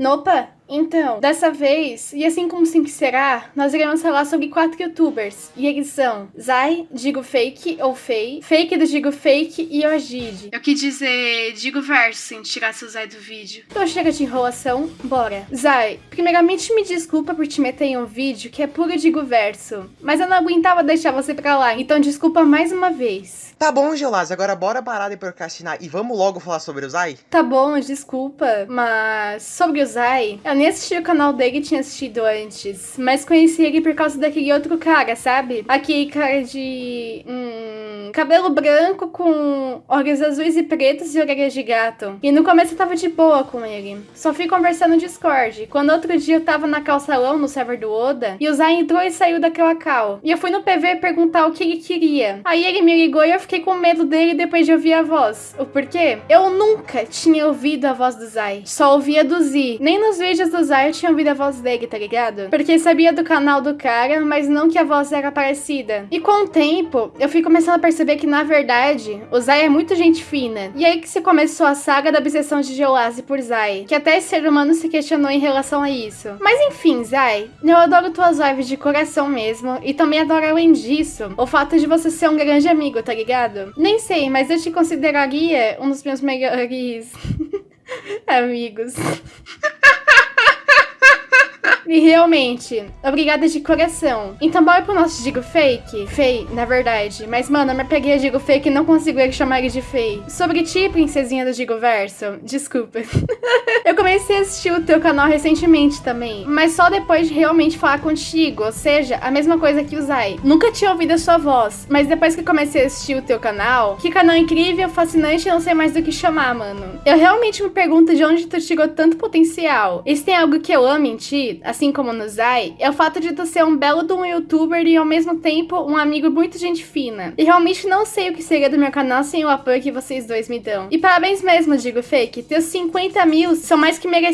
Nopa, então, dessa vez, e assim como sempre será, nós iremos falar sobre quatro youtubers. E eles são Zai, Digo Fake ou Fei, Fake do Digo Fake e Ojid. Eu quis dizer Digo Verso, sem tirar seu Zai do vídeo. Então chega de enrolação, bora. Zai, primeiramente me desculpa por te meter em um vídeo que é puro Digo Verso, mas eu não aguentava deixar você pra lá, então desculpa mais uma vez. Tá bom, Geolaz, agora bora parar de procrastinar e vamos logo falar sobre o Zai? Tá bom, desculpa, mas sobre o Zai, eu nem assisti o canal dele tinha assistido antes, mas conheci ele por causa daquele outro cara, sabe? Aquele cara de... Hum, cabelo branco com olhos azuis e pretos e orelhas de gato. E no começo eu tava de boa com ele, só fui conversando no Discord. Quando outro dia eu tava na calçalão no server do Oda, e o Zai entrou e saiu daquela cal. E eu fui no PV perguntar o que ele queria. Aí ele me ligou e eu fiquei com medo dele depois de ouvir a voz. O porquê? Eu nunca tinha ouvido a voz do Zai. Só ouvia do Z. Nem nos vídeos do Zai eu tinha ouvido a voz dele, tá ligado? Porque sabia do canal do cara, mas não que a voz era parecida. E com o tempo, eu fui começando a perceber que, na verdade, o Zai é muito gente fina. E aí que se começou a saga da obsessão de Geolase por Zai. Que até esse ser humano se questionou em relação a isso. Mas enfim, Zai, eu adoro tuas lives de coração mesmo. E também adoro, além disso, o fato de você ser um grande amigo, tá ligado? Nem sei, mas eu te consideraria um dos meus melhores amigos. E realmente, obrigada de coração. Então bora pro nosso Digo Fake? Fei, na verdade. Mas, mano, eu me peguei a Digo Fake e não consigo chamar ele de Fei. Sobre ti, princesinha do Digo Verso, desculpa. eu comecei assistir o teu canal recentemente também, mas só depois de realmente falar contigo, ou seja, a mesma coisa que o Zai. Nunca tinha ouvido a sua voz, mas depois que comecei a assistir o teu canal, que canal incrível, fascinante, não sei mais do que chamar, mano. Eu realmente me pergunto de onde tu tirou tanto potencial. E se tem algo que eu amo em ti, assim como no Zai, é o fato de tu ser um belo de um youtuber e ao mesmo tempo um amigo muito gente fina. E realmente não sei o que seria do meu canal sem o apoio que vocês dois me dão. E parabéns mesmo, Digo Fake, teus 50 mil são mais que merecidos,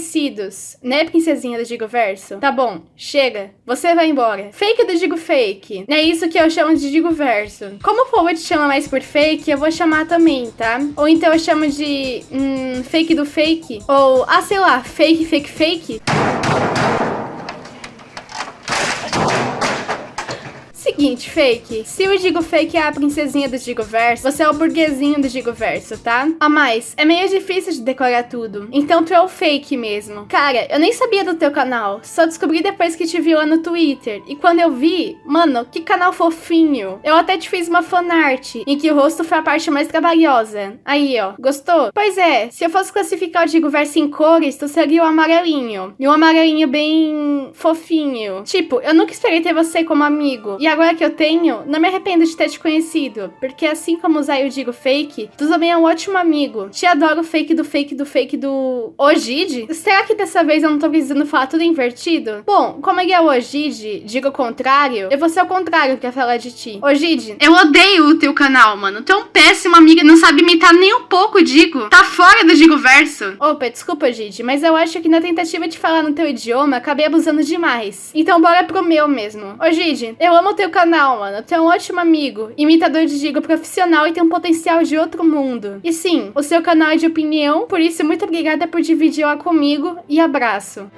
né, princesinha do Digo Verso? Tá bom, chega, você vai embora. Fake do Digo Fake, é isso que eu chamo de Digo Verso. Como o povo te chama mais por fake, eu vou chamar também, tá? Ou então eu chamo de hum, fake do fake, ou, ah, sei lá, fake, fake, fake. Seguinte, fake. Se o Digo Fake é a princesinha do Digo Verso, você é o burguesinho do Digo Verso, tá? A mais, é meio difícil de decorar tudo. Então tu é o fake mesmo. Cara, eu nem sabia do teu canal. Só descobri depois que te vi lá no Twitter. E quando eu vi, mano, que canal fofinho. Eu até te fiz uma fanart, em que o rosto foi a parte mais trabalhosa. Aí, ó. Gostou? Pois é, se eu fosse classificar o Digo Verso em cores, tu seria o amarelinho. E um amarelinho bem fofinho. Tipo, eu nunca esperei ter você como amigo. E agora que eu tenho, não me arrependo de ter te conhecido, porque assim como o Zay eu digo fake, tu também é um ótimo amigo. Te adoro fake do fake do fake do Ojid. Será que dessa vez eu não tô precisando falar tudo invertido? Bom, como ele é o Ojid, digo o contrário, eu vou ser o contrário pra falar de ti. Ojid. Eu odeio o teu canal, mano. Tu é um péssimo amigo não sabe imitar nem um pouco, digo. Tá fora do Digo Verso. Opa, desculpa, Ojid, mas eu acho que na tentativa de falar no teu idioma, acabei abusando demais. Então bora pro meu mesmo. Ojid, eu amo teu teu canal, mano. Tu é um ótimo amigo, imitador de Digo profissional e tem um potencial de outro mundo. E sim, o seu canal é de opinião, por isso muito obrigada por dividir lá comigo e abraço.